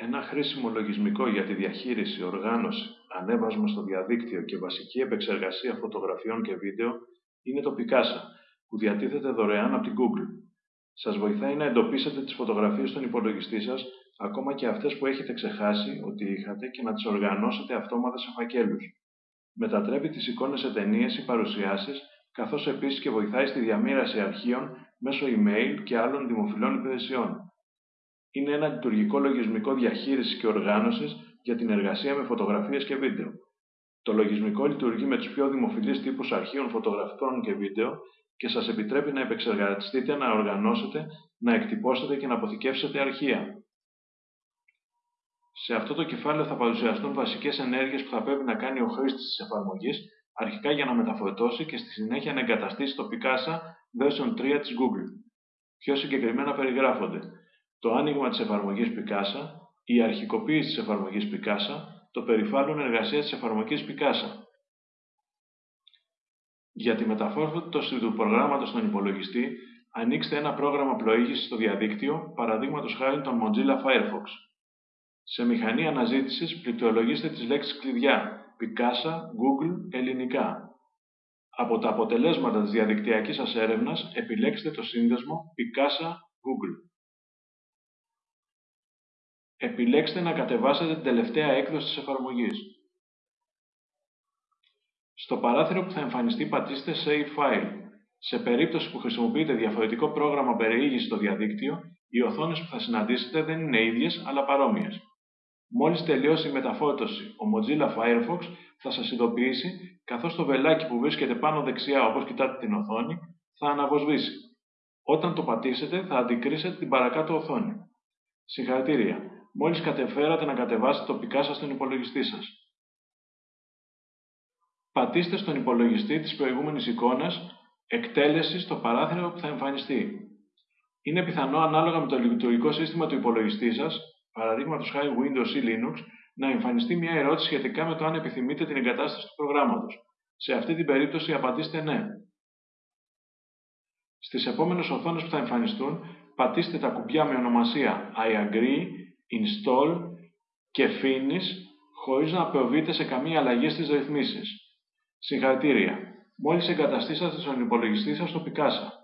Ένα χρήσιμο λογισμικό για τη διαχείριση, οργάνωση, ανέβασμα στο διαδίκτυο και βασική επεξεργασία φωτογραφιών και βίντεο είναι το Picasa, που διατίθεται δωρεάν από την Google. Σας βοηθάει να εντοπίσετε τις φωτογραφίες στον υπολογιστή σας, ακόμα και αυτές που έχετε ξεχάσει ότι είχατε και να τις οργανώσετε αυτόματα σε φακέλους. Μετατρέπει τις εικόνες σε ταινίες ή παρουσιάσεις, καθώς επίσης και βοηθάει στη διαμήραση αρχείων μέσω email και άλλων δημοφιλών υπηρεσιών. Είναι ένα λειτουργικό λογισμικό διαχείρισης και οργάνωσης για την εργασία με φωτογραφίες και βίντεο. Το λογισμικό λειτουργεί με τους πιο δημοφιλείς τύπους αρχείων φωτογραφικών και βίντεο και σας επιτρέπει να επεξεργαστείτε, να οργανώσετε, να εκτυπώσετε και να αποθηκεύσετε αρχεία. Σε αυτό το κεφάλαιο θα παρουσιαστούν βασικές ενέργειες που θα πρέπει να κάνει ο χρήστης της εφαρμογής, αρχικά για να μεταφορτώσει και στη συνέχεια να εγκαταστήσει το Picasa version 3 της Google. Πιο συγκεκριμένα περιγράφονται το άνοιγμα της εφαρμογής Picasa, η αρχικοποίηση της εφαρμογής Picasa, το περιβάλλον εργασίας της εφαρμογής Picasa. Για τη μεταφόρτωση του προγράμματος στον υπολογιστή, ανοίξτε ένα πρόγραμμα πλοήγησης στο διαδίκτυο, παραδείγματος χάρη τον Mozilla Firefox. Σε μηχανή αναζήτησης, πληκτρολογήστε τις λέξεις κλειδιά Picasa, Google, ελληνικά. Από τα αποτελέσματα της διαδικτυακής σας έρευνας, επιλέξτε το σύνδεσμο Picasa Google. Επιλέξτε να κατεβάσετε την τελευταία έκδοση της εφαρμογής. Στο παράθυρο που θα εμφανιστεί πατήστε Save File. Σε περίπτωση που χρησιμοποιείτε διαφορετικό πρόγραμμα περιήγησης στο διαδίκτυο, οι οθόνες που θα συναντήσετε δεν είναι ίδιες, αλλά παρόμοιες. Μόλις τελειώσει η μεταφόρτωση, ο Mozilla Firefox θα σας ειδοποιήσει, καθώς το βελάκι που βρίσκεται πάνω δεξιά όπως κοιτάτε την οθόνη, θα αναβοσβήσει. Όταν το πατήσετε, θα αντικρίσετε την παρακάτω οθόνη. Συγχαρητήρια! Μόλις κατεφέρατε να κατεβάσετε τοπικά σας στον υπολογιστή σας. Πατήστε στον υπολογιστή της προηγούμενης εικόνας εκτέλεσης στο παράθυρο που θα εμφανιστεί. Είναι πιθανό ανάλογα με το λειτουργικό σύστημα του υπολογιστή σας, παραδείγματος χάρη Windows ή Linux, να εμφανιστεί μια ερώτηση σχετικά με το αν επιθυμείτε την εγκατάσταση του προγράμματος. Σε αυτή την περίπτωση απαντήστε ναι. Στις επόμενες οθόνες που θα εμφανιστούν, πατήστε τα κουμπιά με ονομασία I agree install και finish χωρίς να προβείτε σε καμία αλλαγή στις ρυθμίσεις. Συγχαρητήρια! Μόλις εγκαταστήσατε στον υπολογιστή σας το Picasa.